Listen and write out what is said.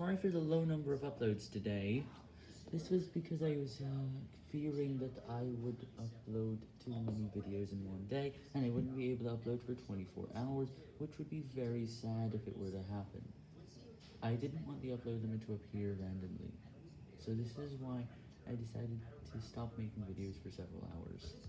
sorry for the low number of uploads today. This was because I was uh, fearing that I would upload too many videos in one day, and I wouldn't be able to upload for 24 hours, which would be very sad if it were to happen. I didn't want the upload limit to appear randomly, so this is why I decided to stop making videos for several hours.